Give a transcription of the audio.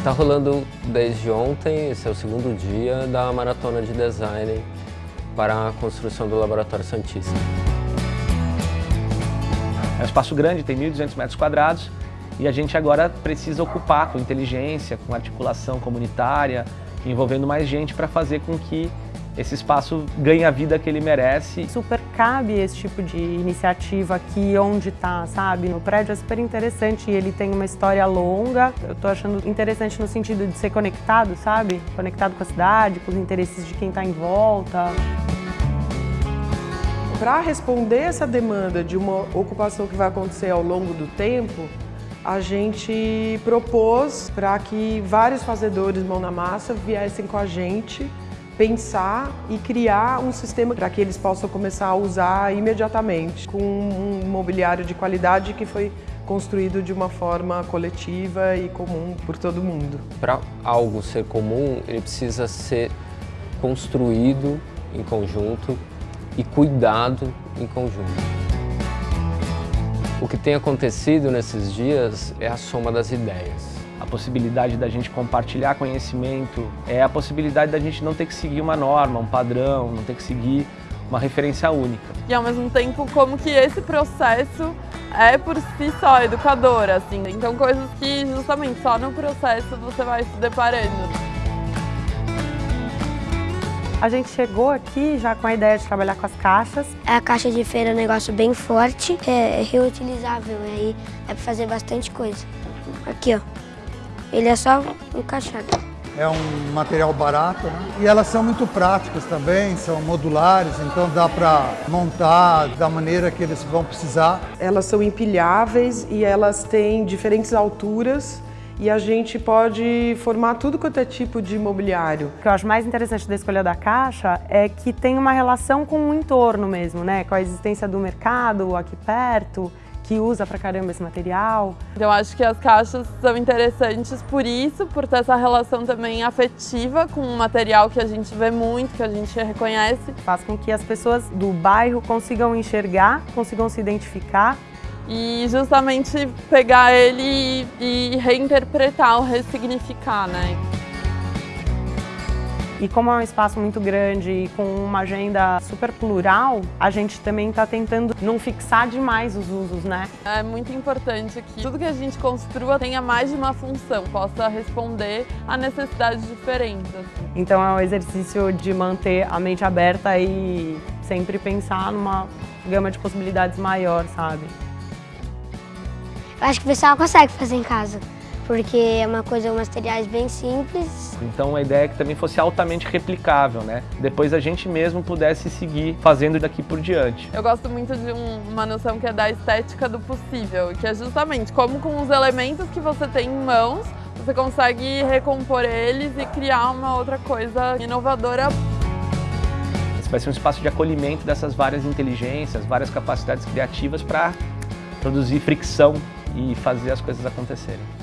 Está rolando desde ontem, esse é o segundo dia, da Maratona de Design para a construção do Laboratório Santista. É um espaço grande, tem 1.200 metros quadrados, e a gente agora precisa ocupar com inteligência, com articulação comunitária, envolvendo mais gente para fazer com que esse espaço ganhe a vida que ele merece. Super cabe esse tipo de iniciativa aqui onde está, sabe? No prédio é super interessante e ele tem uma história longa. Eu estou achando interessante no sentido de ser conectado, sabe? Conectado com a cidade, com os interesses de quem está em volta. Para responder essa demanda de uma ocupação que vai acontecer ao longo do tempo, a gente propôs para que vários fazedores mão na massa viessem com a gente pensar e criar um sistema para que eles possam começar a usar imediatamente, com um mobiliário de qualidade que foi construído de uma forma coletiva e comum por todo mundo. Para algo ser comum, ele precisa ser construído em conjunto e cuidado em conjunto. O que tem acontecido nesses dias é a soma das ideias. A possibilidade da gente compartilhar conhecimento, é a possibilidade da gente não ter que seguir uma norma, um padrão, não ter que seguir uma referência única. E ao mesmo tempo, como que esse processo é por si só educador, assim. Então coisas que justamente só no processo você vai se deparando. A gente chegou aqui já com a ideia de trabalhar com as caixas. A caixa de feira é um negócio bem forte, é reutilizável, e aí é para fazer bastante coisa. Aqui, ó. Ele é só encaixado. É um material barato, né? E elas são muito práticas também, são modulares, então dá para montar da maneira que eles vão precisar. Elas são empilháveis e elas têm diferentes alturas e a gente pode formar tudo quanto é tipo de mobiliário. O que eu acho mais interessante da escolha da caixa é que tem uma relação com o entorno mesmo, né? Com a existência do mercado aqui perto, que usa pra caramba esse material. Eu acho que as caixas são interessantes por isso, por ter essa relação também afetiva com um material que a gente vê muito, que a gente reconhece. Faz com que as pessoas do bairro consigam enxergar, consigam se identificar e justamente pegar ele e reinterpretar ou ressignificar, né? E como é um espaço muito grande e com uma agenda super plural, a gente também está tentando não fixar demais os usos, né? É muito importante que tudo que a gente construa tenha mais de uma função, possa responder a necessidades diferentes. Assim. Então é um exercício de manter a mente aberta e sempre pensar numa gama de possibilidades maior, sabe? Acho que o pessoal consegue fazer em casa, porque é uma coisa, materiais bem simples. Então a ideia é que também fosse altamente replicável, né? Depois a gente mesmo pudesse seguir fazendo daqui por diante. Eu gosto muito de um, uma noção que é da estética do possível, que é justamente como com os elementos que você tem em mãos, você consegue recompor eles e criar uma outra coisa inovadora. Esse vai ser um espaço de acolhimento dessas várias inteligências, várias capacidades criativas para produzir fricção e fazer as coisas acontecerem.